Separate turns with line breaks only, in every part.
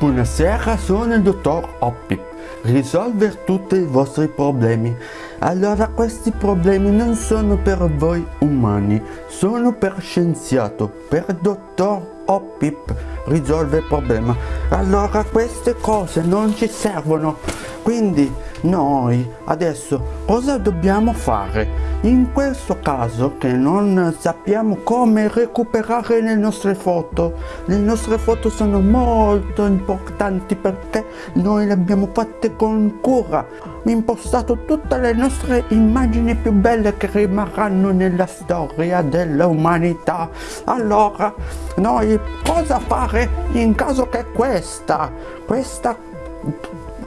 Buonasera, sono il dottor Oppip. Risolvere tutti i vostri problemi. Allora questi problemi non sono per voi umani, sono per scienziato, per dottor Oppip. Risolve il problema. Allora queste cose non ci servono. Quindi noi adesso cosa dobbiamo fare? In questo caso che non sappiamo come recuperare le nostre foto, le nostre foto sono molto importanti perché noi le abbiamo fatte con cura, impostato tutte le nostre immagini più belle che rimarranno nella storia dell'umanità. Allora, noi cosa fare in caso che questa, questa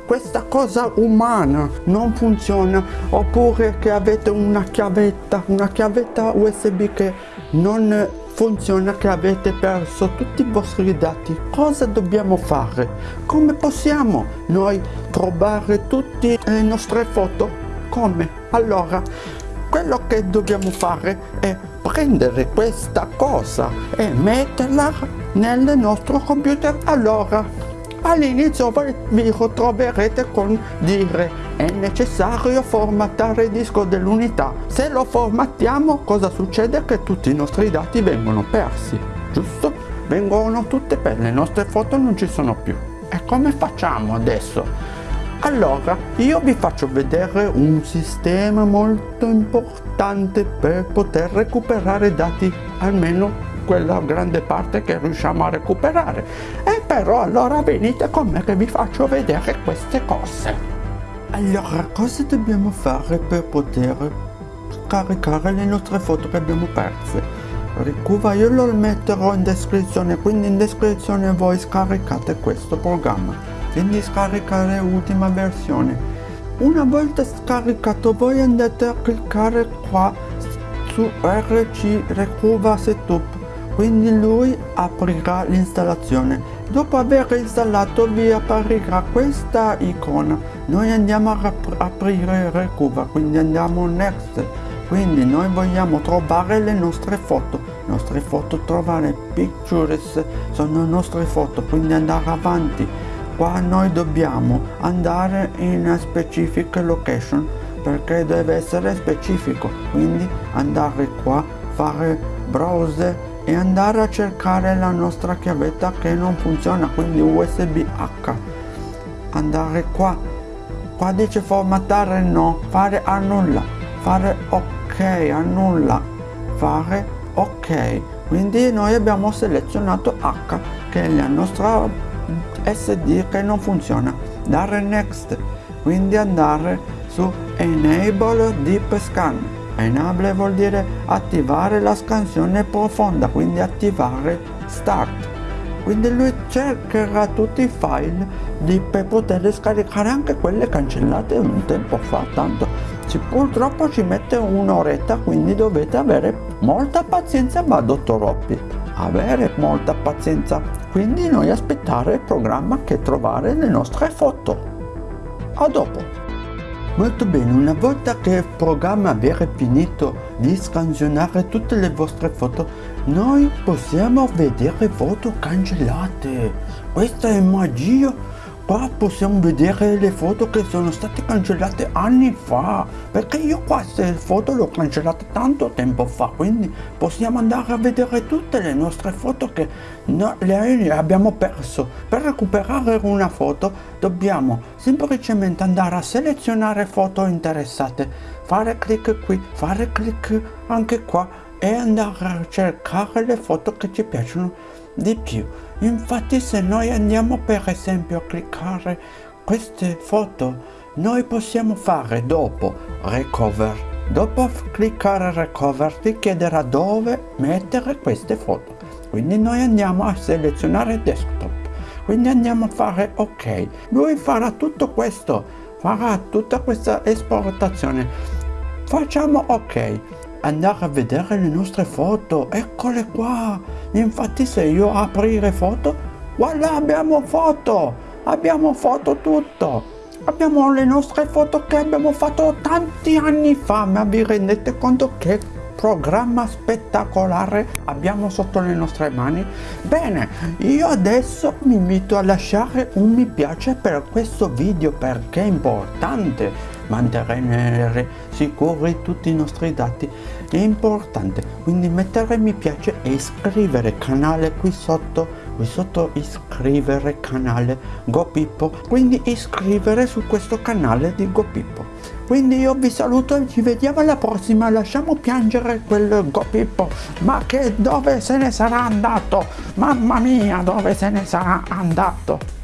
questa cosa umana non funziona oppure che avete una chiavetta una chiavetta usb che non funziona che avete perso tutti i vostri dati. Cosa dobbiamo fare? Come possiamo noi trovare tutte le nostre foto? Come? Allora quello che dobbiamo fare è prendere questa cosa e metterla nel nostro computer. Allora All'inizio vi ritroverete con dire è necessario formattare il disco dell'unità. Se lo formattiamo cosa succede? Che tutti i nostri dati vengono persi, giusto? Vengono tutte per le nostre foto non ci sono più. E come facciamo adesso? Allora, io vi faccio vedere un sistema molto importante per poter recuperare dati almeno quella grande parte che riusciamo a recuperare. E però allora venite con me che vi faccio vedere queste cose. Allora cosa dobbiamo fare per poter scaricare le nostre foto che abbiamo perse? Ricuva io lo metterò in descrizione quindi in descrizione voi scaricate questo programma. Quindi scaricare ultima versione. Una volta scaricato voi andate a cliccare qua su rc recuva setup quindi lui aprirà l'installazione. Dopo aver installato vi apparirà questa icona. Noi andiamo a aprire recuva quindi andiamo next. Quindi noi vogliamo trovare le nostre foto. Nostre foto trovare pictures sono nostre foto quindi andare avanti. Qua noi dobbiamo andare in specific location perché deve essere specifico. Quindi andare qua fare browse e andare a cercare la nostra chiavetta che non funziona quindi usb h. Andare qua. Qua dice formattare no fare annulla. Fare ok annulla. Fare ok. Quindi noi abbiamo selezionato h che è la nostra sd che non funziona. Dare next. Quindi andare su enable deep scan Enable vuol dire attivare la scansione profonda, quindi attivare Start. Quindi lui cercherà tutti i file di, per poter scaricare anche quelle cancellate un tempo fa, tanto ci, purtroppo ci mette un'oretta, quindi dovete avere molta pazienza, ma dottor Oppi, avere molta pazienza, quindi noi aspettare il programma che trovare le nostre foto. A dopo! Molto bene, una volta che il programma avrà finito di scansionare tutte le vostre foto, noi possiamo vedere foto cancellate. Questa è magia qua possiamo vedere le foto che sono state cancellate anni fa perché io queste foto le ho cancellate tanto tempo fa quindi possiamo andare a vedere tutte le nostre foto che no, le abbiamo perso. Per recuperare una foto dobbiamo semplicemente andare a selezionare foto interessate fare clic qui fare clic anche qua e andare a cercare le foto che ci piacciono di più. Infatti se noi andiamo per esempio a cliccare queste foto, noi possiamo fare dopo recover. Dopo cliccare recover ti chiederà dove mettere queste foto. Quindi noi andiamo a selezionare desktop. Quindi andiamo a fare ok. Lui farà tutto questo, farà tutta questa esportazione. Facciamo ok andare a vedere le nostre foto. Eccole qua. Infatti se io aprire foto voilà abbiamo foto. Abbiamo foto tutto. Abbiamo le nostre foto che abbiamo fatto tanti anni fa ma vi rendete conto che programma spettacolare abbiamo sotto le nostre mani? Bene, io adesso mi invito a lasciare un mi piace per questo video perché è importante mantenere sicuri tutti i nostri dati è importante quindi mettere mi piace e iscrivere canale qui sotto qui sotto iscrivere canale GoPippo. Quindi iscrivere su questo canale di GoPippo. Quindi io vi saluto e ci vediamo alla prossima. Lasciamo piangere quel GoPippo. Ma che dove se ne sarà andato? Mamma mia dove se ne sarà andato